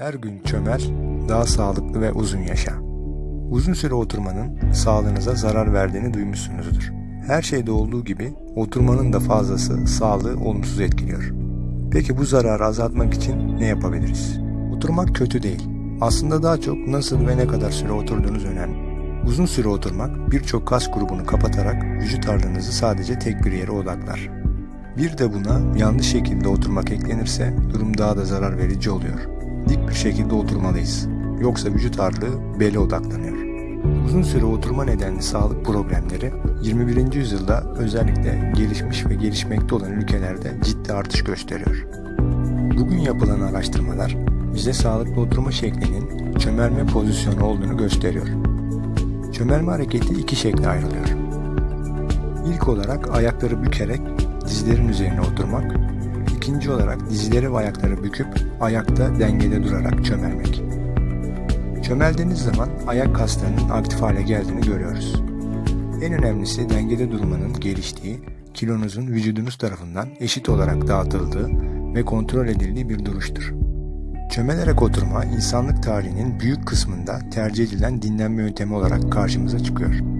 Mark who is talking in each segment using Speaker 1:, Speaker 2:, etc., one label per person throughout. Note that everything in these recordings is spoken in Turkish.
Speaker 1: Her gün çömel, daha sağlıklı ve uzun yaşa. Uzun süre oturmanın sağlığınıza zarar verdiğini duymuşsunuzdur. Her şeyde olduğu gibi oturmanın da fazlası sağlığı olumsuz etkiliyor. Peki bu zararı azaltmak için ne yapabiliriz? Oturmak kötü değil. Aslında daha çok nasıl ve ne kadar süre oturduğunuz önemli. Uzun süre oturmak birçok kas grubunu kapatarak vücut ağırlığınızı sadece tek bir yere odaklar. Bir de buna yanlış şekilde oturmak eklenirse durum daha da zarar verici oluyor. Dik bir şekilde oturmalıyız. Yoksa vücut ağırlığı bele odaklanıyor. Uzun süre oturma nedenli sağlık problemleri 21. yüzyılda özellikle gelişmiş ve gelişmekte olan ülkelerde ciddi artış gösteriyor. Bugün yapılan araştırmalar bize sağlıklı oturma şeklinin çömelme pozisyonu olduğunu gösteriyor. Çömelme hareketi iki şekle ayrılıyor. İlk olarak ayakları bükerek dizlerin üzerine oturmak, ikinci olarak dizleri ve ayakları büküp ayakta dengede durarak çömelmek. Çömeldiğiniz zaman ayak kaslarının aktif hale geldiğini görüyoruz. En önemlisi dengede durmanın geliştiği, kilonuzun vücudunuz tarafından eşit olarak dağıtıldığı ve kontrol edildiği bir duruştur. Çömelerek oturma insanlık tarihinin büyük kısmında tercih edilen dinlenme yöntemi olarak karşımıza çıkıyor.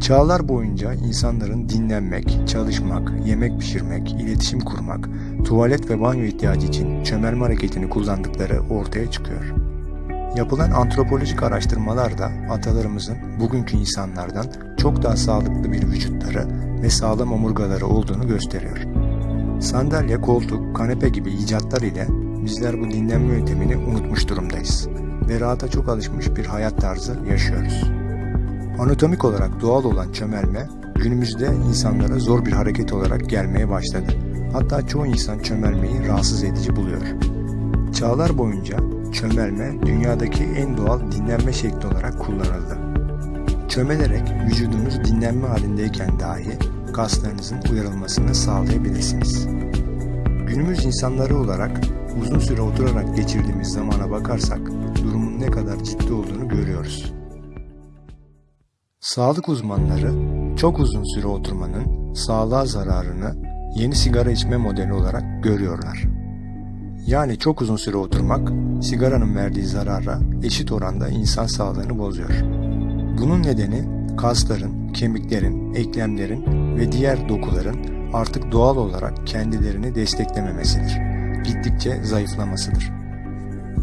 Speaker 1: Çağlar boyunca insanların dinlenmek, çalışmak, yemek pişirmek, iletişim kurmak, tuvalet ve banyo ihtiyacı için çömelme hareketini kullandıkları ortaya çıkıyor. Yapılan antropolojik araştırmalar da atalarımızın bugünkü insanlardan çok daha sağlıklı bir vücutları ve sağlam omurgaları olduğunu gösteriyor. Sandalye, koltuk, kanepe gibi icatlar ile bizler bu dinlenme yöntemini unutmuş durumdayız ve rahata çok alışmış bir hayat tarzı yaşıyoruz. Anatomik olarak doğal olan çömelme günümüzde insanlara zor bir hareket olarak gelmeye başladı. Hatta çoğu insan çömelmeyi rahatsız edici buluyor. Çağlar boyunca çömelme dünyadaki en doğal dinlenme şekli olarak kullanıldı. Çömelerek vücudunuz dinlenme halindeyken dahi kaslarınızın uyarılmasını sağlayabilirsiniz. Günümüz insanları olarak uzun süre oturarak geçirdiğimiz zamana bakarsak durumun ne kadar ciddi olduğunu görüyoruz. Sağlık uzmanları çok uzun süre oturmanın sağlığa zararını yeni sigara içme modeli olarak görüyorlar. Yani çok uzun süre oturmak sigaranın verdiği zarara eşit oranda insan sağlığını bozuyor. Bunun nedeni kasların, kemiklerin, eklemlerin ve diğer dokuların artık doğal olarak kendilerini desteklememesidir. Gittikçe zayıflamasıdır.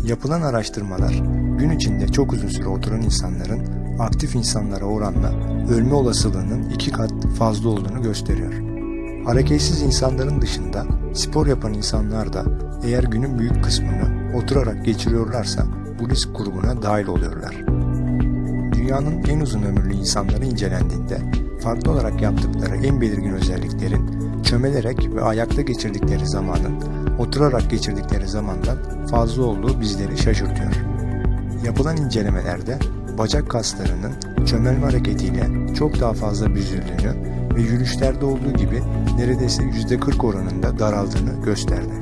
Speaker 1: Yapılan araştırmalar gün içinde çok uzun süre oturan insanların aktif insanlara oranla ölme olasılığının iki kat fazla olduğunu gösteriyor. Hareketsiz insanların dışında spor yapan insanlar da eğer günün büyük kısmını oturarak geçiriyorlarsa bu risk grubuna dahil oluyorlar. Dünyanın en uzun ömürlü insanları incelendiğinde farklı olarak yaptıkları en belirgin özelliklerin çömelerek ve ayakta geçirdikleri zamanın oturarak geçirdikleri zamandan fazla olduğu bizleri şaşırtıyor. Yapılan incelemelerde bacak kaslarının çömelme hareketiyle çok daha fazla büzüldüğünü ve yürüyüşlerde olduğu gibi neredeyse %40 oranında daraldığını gösterdi.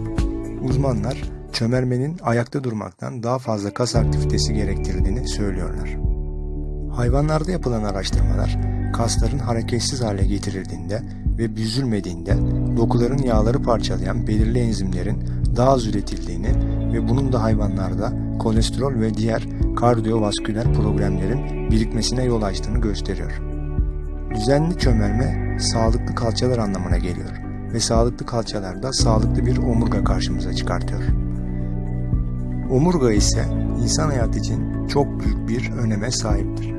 Speaker 1: Uzmanlar çömelmenin ayakta durmaktan daha fazla kas aktivitesi gerektirdiğini söylüyorlar. Hayvanlarda yapılan araştırmalar kasların hareketsiz hale getirildiğinde ve büzülmediğinde dokuların yağları parçalayan belirli enzimlerin daha az üretildiğini ve bunun da hayvanlarda kolesterol ve diğer kardiyovasküler problemlerin birikmesine yol açtığını gösteriyor. Düzenli çömelme sağlıklı kalçalar anlamına geliyor ve sağlıklı kalçalarda sağlıklı bir omurga karşımıza çıkartıyor. Omurga ise insan hayatı için çok büyük bir öneme sahiptir.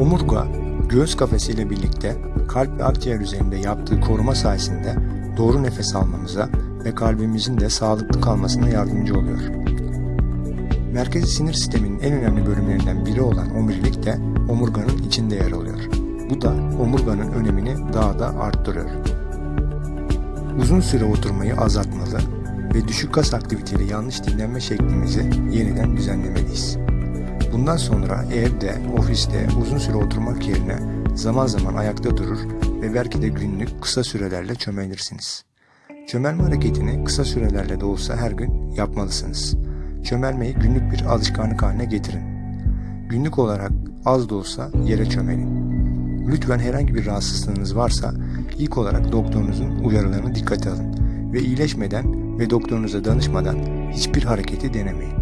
Speaker 1: Omurga, göğüs kafesiyle birlikte kalp ve akciğer üzerinde yaptığı koruma sayesinde doğru nefes almamıza ve kalbimizin de sağlıklı kalmasına yardımcı oluyor. Merkezi sinir sisteminin en önemli bölümlerinden biri olan omurilik de omurganın içinde yer alıyor. Bu da omurganın önemini daha da arttırıyor. Uzun süre oturmayı azaltmalı ve düşük kas aktiviteli yanlış dinlenme şeklimizi yeniden düzenlemeliyiz. Bundan sonra evde, ofiste uzun süre oturmak yerine zaman zaman ayakta durur ve belki de günlük kısa sürelerle çömelirsiniz. Çömelme hareketini kısa sürelerle de olsa her gün yapmalısınız. Çömelmeyi günlük bir alışkanlık haline getirin. Günlük olarak az da olsa yere çömelin. Lütfen herhangi bir rahatsızlığınız varsa ilk olarak doktorunuzun uyarılarını dikkate alın ve iyileşmeden ve doktorunuza danışmadan hiçbir hareketi denemeyin.